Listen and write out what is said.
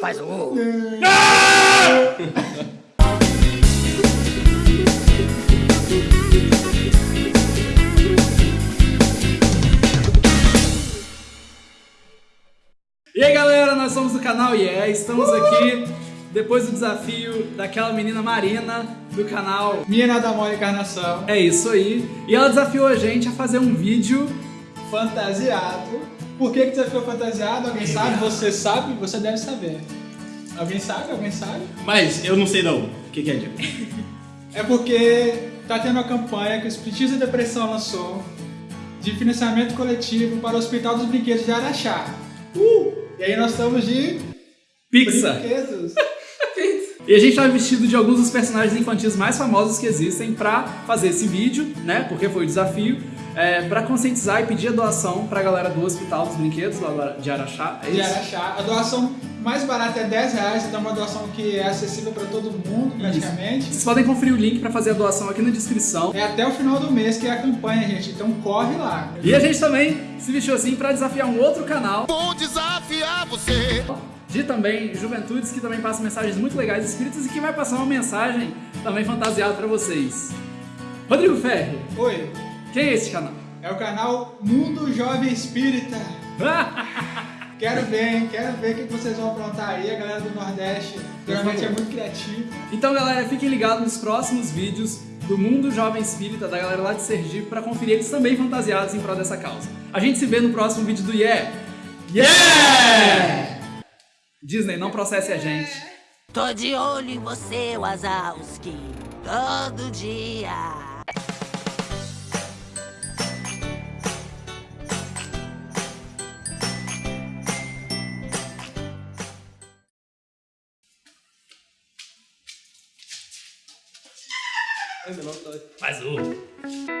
Faz o. E aí galera, nós somos do canal Yeah, estamos aqui depois do desafio daquela menina Marina do canal Minha Nada Mole Encarnação, É Isso Aí, e ela desafiou a gente a fazer um vídeo fantasiado. Por que, que desafiou fantasiado? Alguém sabe? Você sabe? Você deve saber. Alguém sabe? Alguém sabe? Mas eu não sei não. O que, que é, Diego? É porque tá tendo uma campanha que o Espiritismo e Depressão lançou de financiamento coletivo para o Hospital dos Brinquedos de Araxá. Uh! E aí nós estamos de Pixar. brinquedos. E a gente tá vestido de alguns dos personagens infantis mais famosos que existem pra fazer esse vídeo, né? Porque foi o desafio. É, para conscientizar e pedir a doação pra galera do Hospital dos Brinquedos, lá de Araxá. É de isso? Araxá. A doação mais barata é 10 reais, então é uma doação que é acessível para todo mundo, praticamente. Vocês podem conferir o link pra fazer a doação aqui na descrição. É até o final do mês que é a campanha, gente. Então corre lá. E a gente também se vestiu assim pra desafiar um outro canal Vou desafiar você. de também juventudes que também passa mensagens muito legais espíritas e que vai passar uma mensagem também fantasiada pra vocês. Rodrigo Ferri, Oi, quem é esse canal? é o canal Mundo Jovem Espírita. Quero ver, hein? Quero ver o que vocês vão aprontar aí. A galera do Nordeste realmente é muito criativa. então galera, fiquem ligados nos próximos vídeos do Mundo Jovem Espírita, da galera lá de Sergipe, pra conferir eles também fantasiados em prol dessa causa. A gente se vê no próximo vídeo do Yeah! Yeah! Disney, não processe a gente. Tô de olho em você, Wazowski, todo dia. Faz o.